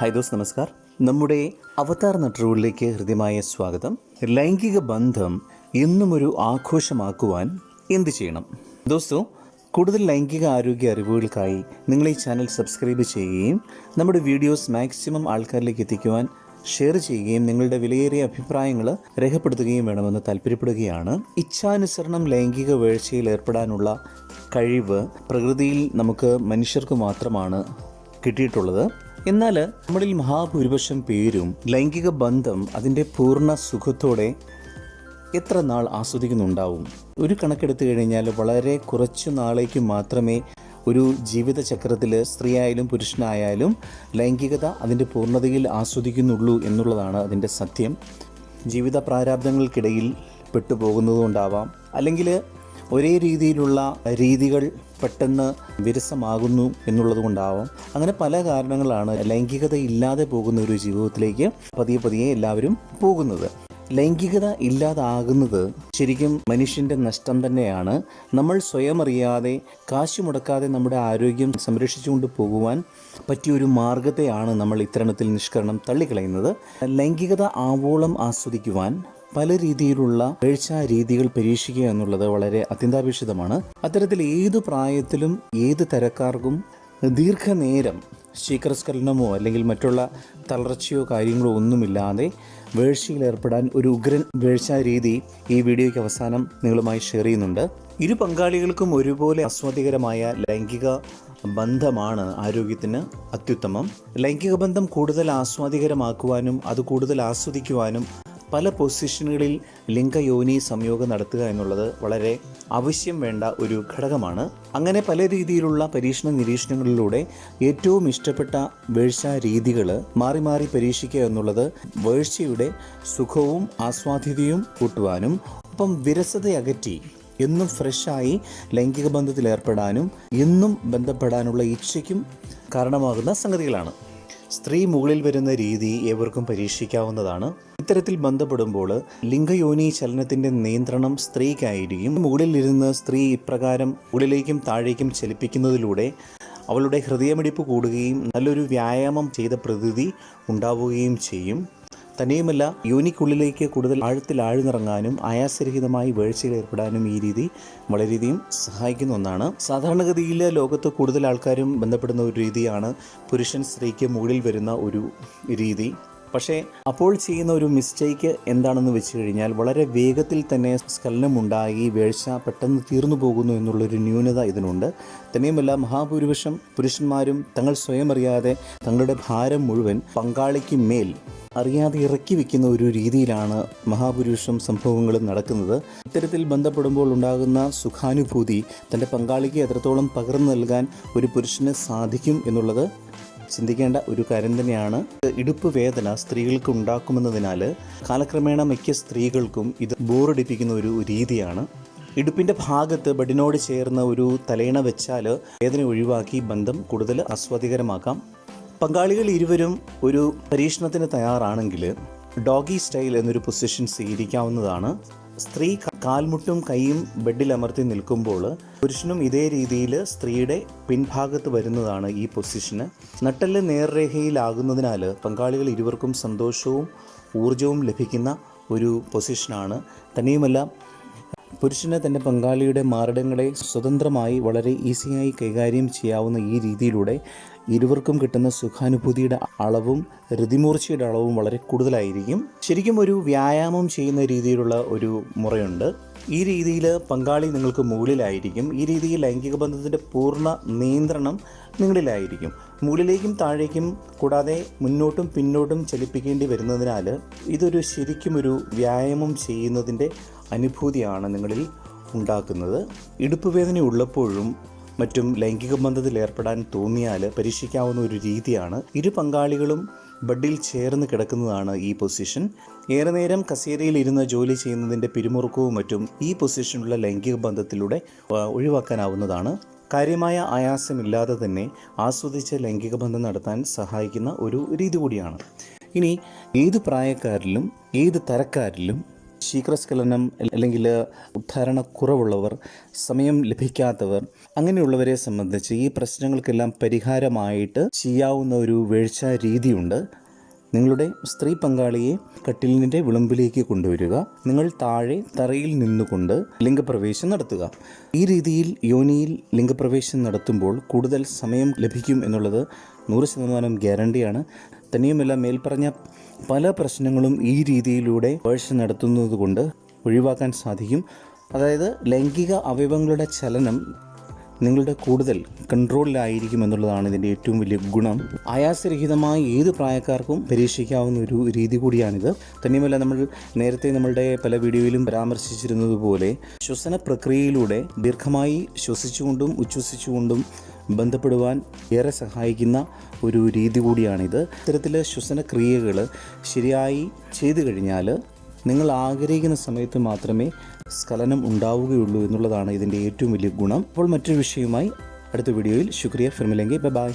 Hi those നമസ്കാർ. നമ്മുടെ അവതാർ നട്ടറുകളിലേക്ക് ഹൃദ്യമായ സ്വാഗതം. ലൈംഗിക ബന്ധം എന്നും ഒരു ആഘോഷമാക്കുവാൻ എന്ത് ചെയ്യണം? ദോസ്തോ കൂടുതൽ ലൈംഗിക ആരോഗ്യ അറിവുകൾക്കായി നിങ്ങൾ ഈ ചാനൽ സബ്സ്ക്രൈബ് ചെയ്യുകയും നമ്മുടെ വീഡിയോസ് മാക്സിമം ആൾക്കാരിലേക്ക് എത്തിക്കുവാൻ ഷെയർ ചെയ്യുകയും നിങ്ങളുടെ വിലയേറിയ അഭിപ്രായങ്ങൾ രേഖപ്പെടുത്തുകയും വേണമെന്ന് താല്പര്യപ്പെടുകയാണ്. ഇച്ഛാനുസരണം ലൈംഗിക വീഴ്ചയിൽ ഏർപ്പെടാനുള്ള കഴിവ് പ്രകൃതിയിൽ നമുക്ക് മനുഷ്യർക്ക് മാത്രമാണ് കിട്ടിയിട്ടുള്ളത്. എന്നാൽ നമ്മളിൽ മഹാഭൂരിപക്ഷം പേരും ലൈംഗിക ബന്ധം അതിന്റെ പൂർണ സുഖത്തോടെ എത്ര നാൾ ആസ്വദിക്കുന്നുണ്ടാവും? ഒരു കണക്കെടുത്തു കഴിഞ്ഞാൽ വളരെ കുറച്ചു നാളേക്ക് മാത്രമേ ഒരു ജീവിതചക്രത്തിൽ സ്ത്രീയായാലും പുരുഷനായാലും ലൈംഗികത അതിന്റെ പൂർണതയിൽ ആസ്വദിക്കുന്നുള്ളൂ എന്നുള്ളതാണ് അതിന്റെ സത്യം. ജീവിത പ്രാരാബ്ദങ്ങൾക്കിടയിൽ പെട്ടുപോകുന്നതുകൊണ്ടാവാം. അല്ലെങ്കിൽ ഒരേ രീതിയിലുള്ള രീതികൾ പെട്ടെന്ന് വിരസമാകുന്നു എന്നുള്ളത് കൊണ്ടാവാം. അങ്ങനെ പല കാരണങ്ങളാണ് ലൈംഗികത ഇല്ലാതെ പോകുന്ന ഒരു ജീവിതത്തിലേക്ക് പതിയെ പതിയെ എല്ലാവരും പോകുന്നത്. ലൈംഗികത ഇല്ലാതാകുന്നത് ശരിക്കും മനുഷ്യന്റെ നഷ്ടം തന്നെയാണ്. നമ്മൾ സ്വയം അറിയാതെ കാശ് മുടക്കാതെ നമ്മുടെ ആരോഗ്യം സംരക്ഷിച്ചുകൊണ്ട് പോകുവാൻ പറ്റിയൊരു മാർഗത്തെയാണ് നമ്മൾ ഇത്തരണത്തിൽ നിഷ്കരണം തള്ളിക്കളയുന്നത്. ലൈംഗികത ആവോളം ആസ്വദിക്കുവാൻ പല രീതിയിലുള്ള വീഴ്ച രീതികൾ പരീക്ഷിക്കുക എന്നുള്ളത് വളരെ അത്യന്താപേക്ഷിതമാണ്. അത്തരത്തിൽ ഏത് പ്രായത്തിലും ഏത് തരക്കാർക്കും ദീർഘനേരം ശീകരസ്ഖലനമോ അല്ലെങ്കിൽ മറ്റുള്ള തളർച്ചയോ കാര്യങ്ങളോ ഒന്നുമില്ലാതെ വേഴ്ചയിൽ ഏർപ്പെടാൻ ഒരു ഉഗ്രൻ വേഴ്ച രീതി ഈ വീഡിയോയ്ക്ക് അവസാനം നിങ്ങളുമായി ഷെയർ ചെയ്യുന്നുണ്ട്. ഇരു പങ്കാളികൾക്കും ഒരുപോലെ ആസ്വാദികരമായ ലൈംഗിക ബന്ധമാണ് ആരോഗ്യത്തിന് അത്യുത്തമം. ലൈംഗിക ബന്ധം കൂടുതൽ ആസ്വാദികരമാക്കുവാനും അത് കൂടുതൽ ആസ്വദിക്കുവാനും പല പൊസിഷനുകളിൽ ലിംഗയോനി സംയോഗം നടത്തുക എന്നുള്ളത് വളരെ ആവശ്യം വേണ്ട ഒരു ഘടകമാണ്. അങ്ങനെ പല രീതിയിലുള്ള പരീക്ഷണ നിരീക്ഷണങ്ങളിലൂടെ ഏറ്റവും ഇഷ്ടപ്പെട്ട വേഴ്ച രീതികൾ മാറി മാറി പരീക്ഷിക്കുക എന്നുള്ളത് വേഴ്ചയുടെ സുഖവും ആസ്വാദ്യതയും കൂട്ടുവാനും ഒപ്പം വിരസത അകറ്റി എന്നും ഫ്രഷായി ലൈംഗിക ബന്ധത്തിൽ ഏർപ്പെടാനും എന്നും ബന്ധപ്പെടാനുള്ള ഇച്ഛയ്ക്കും കാരണമാകുന്ന സംഗതികളാണ്. സ്ത്രീ മുകളിൽ വരുന്ന രീതി ഏവർക്കും പരീക്ഷിക്കാവുന്നതാണ്. ഇത്തരത്തിൽ ബന്ധപ്പെടുമ്പോൾ ലിംഗയോനി ചലനത്തിന്റെ നിയന്ത്രണം സ്ത്രീക്കായിരിക്കും. മുകളിലിരുന്ന് സ്ത്രീ ഇപ്രകാരം മുകളിലേക്കും താഴേക്കും ചലിപ്പിക്കുന്നതിലൂടെ അവളുടെ ഹൃദയമിടിപ്പ് കൂടുകയും നല്ലൊരു വ്യായാമം ചെയ്ത പ്രതീതി ഉണ്ടാവുകയും ചെയ്യും. തന്നെയുമല്ല യോനിക്കുള്ളിലേക്ക് കൂടുതൽ ആഴത്തിൽ ആഴ്ന്നിറങ്ങാനും ആയാസരഹിതമായി വീഴ്ചയിൽ ഏർപ്പെടാനും ഈ രീതി വളരെയധികം സഹായിക്കുന്ന ഒന്നാണ്. സാധാരണഗതിയിൽ ലോകത്ത് കൂടുതൽ ആൾക്കാരും ബന്ധപ്പെടുന്ന ഒരു രീതിയാണ് പുരുഷൻ സ്ത്രീക്ക് മുകളിൽ വരുന്ന ഒരു രീതി. പക്ഷേ അപ്പോൾ ചെയ്യുന്ന ഒരു മിസ്റ്റേക്ക് എന്താണെന്ന് വെച്ച് കഴിഞ്ഞാൽ വളരെ വേഗത്തിൽ തന്നെ സ്ഖലനമുണ്ടായി വീഴ്ച പെട്ടെന്ന് തീർന്നു പോകുന്നു എന്നുള്ളൊരു ന്യൂനത ഇതിനുണ്ട്. തന്നെയുമല്ല മഹാഭൂരിപക്ഷം പുരുഷന്മാരും തങ്ങൾ സ്വയം അറിയാതെ തങ്ങളുടെ ഭാരം മുഴുവൻ പങ്കാളിക്ക് മേൽ അറിയാതെ ഇറക്കി വെക്കുന്ന ഒരു രീതിയിലാണ് മഹാപുരുഷം സംഭവങ്ങളും നടക്കുന്നത്. ഇത്തരത്തിൽ ബന്ധപ്പെടുമ്പോൾ ഉണ്ടാകുന്ന സുഖാനുഭൂതി തന്റെ പങ്കാളിക്ക് എത്രത്തോളം പകർന്നു നൽകാൻ ഒരു പുരുഷന് സാധിക്കും എന്നുള്ളത് ചിന്തിക്കേണ്ട ഒരു കാര്യം തന്നെയാണ്. ഇടുപ്പ് വേദന സ്ത്രീകൾക്ക് ഉണ്ടാക്കുമെന്നതിനാൽ കാലക്രമേണ മിക്ക സ്ത്രീകൾക്കും ഇത് ബോറടിപ്പിക്കുന്ന ഒരു രീതിയാണ്. ഇടുപ്പിന്റെ ഭാഗത്ത് ബഡിനോട് ചേർന്ന ഒരു തലേണ വെച്ചാൽ വേദന ഒഴിവാക്കി ബന്ധം കൂടുതൽ ആസ്വാദികരമാക്കാം. പങ്കാളികൾ ഇരുവരും ഒരു പരീക്ഷണത്തിന് തയ്യാറാണെങ്കിൽ ഡോഗി സ്റ്റൈൽ എന്നൊരു പൊസിഷൻ സ്വീകരിക്കാവുന്നതാണ്. സ്ത്രീ കാൽമുട്ടും കൈയും ബെഡിൽ അമർത്തി നിൽക്കുമ്പോൾ പുരുഷനും ഇതേ രീതിയിൽ സ്ത്രീയുടെ പിൻഭാഗത്ത് വരുന്നതാണ് ഈ പൊസിഷന്. നട്ടൽ നേർരേഖയിലാകുന്നതിനാൽ പങ്കാളികൾ ഇരുവർക്കും സന്തോഷവും ഊർജവും ലഭിക്കുന്ന ഒരു പൊസിഷനാണ്. തന്നെയുമല്ല പുരുഷന് തന്റെ പങ്കാളിയുടെ മാരടങ്ങളെ സ്വതന്ത്രമായി വളരെ ഈസിയായി കൈകാര്യം ചെയ്യാവുന്ന ഈ രീതിയിലൂടെ ഇരുവർക്കും കിട്ടുന്ന സുഖാനുഭൂതിയുടെ അളവും ഋതിമൂർച്ചയുടെ അളവും വളരെ കൂടുതലായിരിക്കും. ശരിക്കും ഒരു വ്യായാമം ചെയ്യുന്ന രീതിയിലുള്ള ഒരു മുറയുണ്ട്. ഈ രീതിയിൽ പങ്കാളി നിങ്ങൾക്ക് മുകളിലായിരിക്കും. ഈ രീതിയിൽ ലൈംഗിക ബന്ധത്തിന്റെ പൂർണ നിയന്ത്രണം നിങ്ങളിലായിരിക്കും. മുകളിലേക്കും താഴേക്കും കൂടാതെ മുന്നോട്ടും പിന്നോട്ടും ചലിപ്പിക്കേണ്ടി വരുന്നതിനാൽ ഇതൊരു ശരിക്കും ഒരു വ്യായാമം ചെയ്യുന്നതിന്റെ അനുഭൂതിയാണ് നിങ്ങളിൽ ഉണ്ടാക്കുന്നത്. ഇടുപ്പ് വേദന ഉള്ളപ്പോഴും മറ്റും ലൈംഗിക ബന്ധത്തിൽ ഏർപ്പെടാൻ തോന്നിയാൽ പരീക്ഷിക്കാവുന്ന ഒരു രീതിയാണ് ഇരു പങ്കാളികളും ബെഡിൽ ചേർന്ന് കിടക്കുന്നതാണ് ഈ പൊസിഷൻ. ഏറെ നേരം കസേരയിൽ ഇരുന്ന് ജോലി ചെയ്യുന്നതിന്റെ പിരിമുറുക്കവും മറ്റും ഈ പൊസിഷനുള്ള ലൈംഗിക ബന്ധത്തിലൂടെ ഒഴിവാക്കാനാവുന്നതാണ്. കാര്യമായ ആയാസമില്ലാതെ തന്നെ ആസ്വദിച്ച് ലൈംഗിക ബന്ധം നടത്താൻ സഹായിക്കുന്ന ഒരു രീതി കൂടിയാണ്. ഇനി ഏത് പ്രായക്കാരിലും ഏത് തരക്കാരിലും ശീഘ്രസ്ഖലനം അല്ലെങ്കിൽ ഉദ്ധാരണക്കുറവുള്ളവർ സമയം ലഭിക്കാത്തവർ അങ്ങനെയുള്ളവരെ സംബന്ധിച്ച് ഈ പ്രശ്നങ്ങൾക്കെല്ലാം പരിഹാരമായിട്ട് ചെയ്യാവുന്ന ഒരു വീഴ്ച രീതിയുണ്ട്. നിങ്ങളുടെ സ്ത്രീ പങ്കാളിയെ കട്ടിലിന്റെ വിളമ്പിലേക്ക് കൊണ്ടുവരിക നിങ്ങൾ താഴെ തറയിൽ നിന്നുകൊണ്ട് ലിംഗപ്രവേശം നടത്തുക. ഈ രീതിയിൽ യോനിയിൽ ലിംഗപ്രവേശം നടത്തുമ്പോൾ കൂടുതൽ സമയം ലഭിക്കും എന്നുള്ളത് നൂറ് ശതമാനം ഗ്യാരണ്ടിയാണ്. തന്നെയുമല്ല മേൽപ്പറഞ്ഞ പല പ്രശ്നങ്ങളും ഈ രീതിയിലൂടെ പേഴ്സ് നടത്തുന്നത് കൊണ്ട് ഒഴിവാക്കാൻ സാധിക്കും. അതായത് ലൈംഗിക അവയവങ്ങളുടെ ചലനം നിങ്ങളുടെ കൂടുതൽ കൺട്രോളിലായിരിക്കും എന്നുള്ളതാണ് ഇതിന്റെ ഏറ്റവും വലിയ ഗുണം. ആയാസരഹിതമായി ഏത് പ്രായക്കാർക്കും പരീക്ഷിക്കാവുന്ന ഒരു രീതി കൂടിയാണിത്. തന്നെയുമല്ല നമ്മൾ നേരത്തെ നമ്മളുടെ പല വീഡിയോയിലും പരാമർശിച്ചിരുന്നതുപോലെ ശ്വസന പ്രക്രിയയിലൂടെ ദീർഘമായി ശ്വസിച്ചുകൊണ്ടും ഉച്ഛ്വസിച്ചുകൊണ്ടും ബന്ധപ്പെടുവാൻ ഏറെ സഹായിക്കുന്ന ഒരു രീതി കൂടിയാണിത്. ഇത്തരത്തിൽ ശ്വസന ക്രിയകൾ ശരിയായി ചെയ്തു കഴിഞ്ഞാൽ നിങ്ങൾ ആഗ്രഹിക്കുന്ന സമയത്ത് മാത്രമേ സ്ഖലനം ഉണ്ടാവുകയുള്ളൂ എന്നുള്ളതാണ് ഇതിന്റെ ഏറ്റവും വലിയ ഗുണം. അപ്പോൾ മറ്റൊരു വിഷയവുമായി അടുത്ത വീഡിയോയിൽ ശുക്രിയ. ഫിർമിലെങ്കിൽ ബൈ ബൈ.